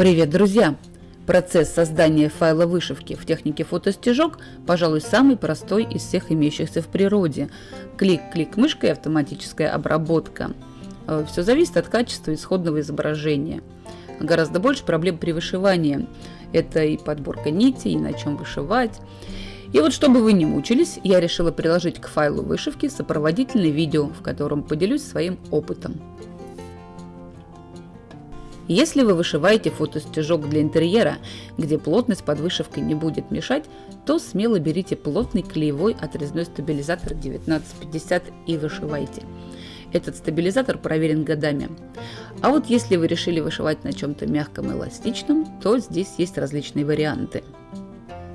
Привет, друзья! Процесс создания файла вышивки в технике фотостежок, пожалуй, самый простой из всех имеющихся в природе. Клик-клик мышкой, автоматическая обработка. Э, Все зависит от качества исходного изображения. Гораздо больше проблем при вышивании. Это и подборка нитей, и на чем вышивать. И вот чтобы вы не мучились, я решила приложить к файлу вышивки сопроводительное видео, в котором поделюсь своим опытом. Если вы вышиваете фотостежок для интерьера, где плотность под вышивкой не будет мешать, то смело берите плотный клеевой отрезной стабилизатор 1950 и вышивайте. Этот стабилизатор проверен годами. А вот если вы решили вышивать на чем-то мягком и эластичном, то здесь есть различные варианты.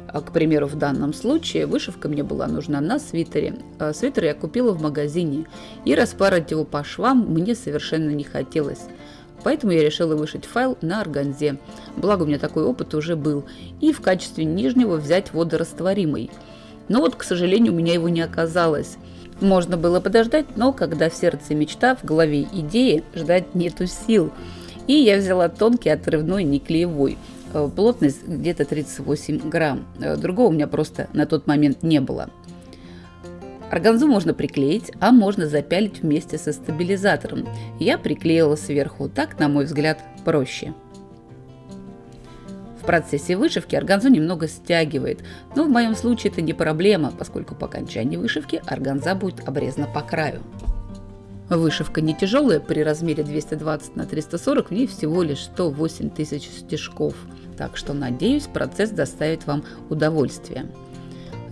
А, к примеру, в данном случае вышивка мне была нужна на свитере. А, свитер я купила в магазине, и распарать его по швам мне совершенно не хотелось. Поэтому я решила вышить файл на органзе. Благо у меня такой опыт уже был. И в качестве нижнего взять водорастворимый. Но вот, к сожалению, у меня его не оказалось. Можно было подождать, но когда в сердце мечта, в голове идеи, ждать нету сил. И я взяла тонкий отрывной неклеевой. Э, плотность где-то 38 грамм. Э, другого у меня просто на тот момент не было. Органзу можно приклеить, а можно запялить вместе со стабилизатором. Я приклеила сверху, так, на мой взгляд, проще. В процессе вышивки органзу немного стягивает, но в моем случае это не проблема, поскольку по окончании вышивки органза будет обрезана по краю. Вышивка не тяжелая, при размере 220 на 340 в ней всего лишь 108 тысяч стежков, так что надеюсь процесс доставит вам удовольствие.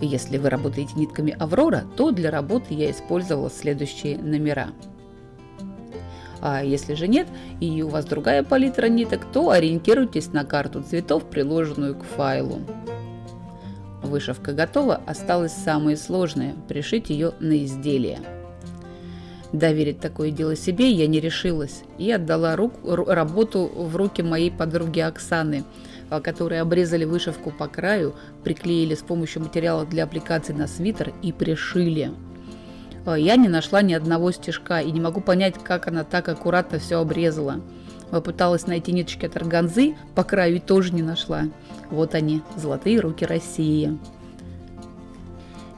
Если вы работаете нитками Аврора, то для работы я использовала следующие номера. А если же нет, и у вас другая палитра ниток, то ориентируйтесь на карту цветов, приложенную к файлу. Вышивка готова, осталось самое сложное – пришить ее на изделие. Доверить такое дело себе я не решилась и отдала рук, работу в руки моей подруги Оксаны – которые обрезали вышивку по краю, приклеили с помощью материала для аппликации на свитер и пришили. А, я не нашла ни одного стежка и не могу понять, как она так аккуратно все обрезала. Попыталась найти ниточки от органзы, по краю и тоже не нашла. Вот они, золотые руки России.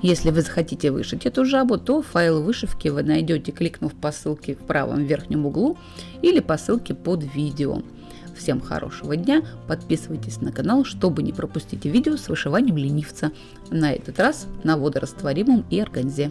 Если вы захотите вышить эту жабу, то файл вышивки вы найдете, кликнув по ссылке в правом верхнем углу или по ссылке под видео. Всем хорошего дня, подписывайтесь на канал, чтобы не пропустить видео с вышиванием ленивца. На этот раз на водорастворимом и органзе.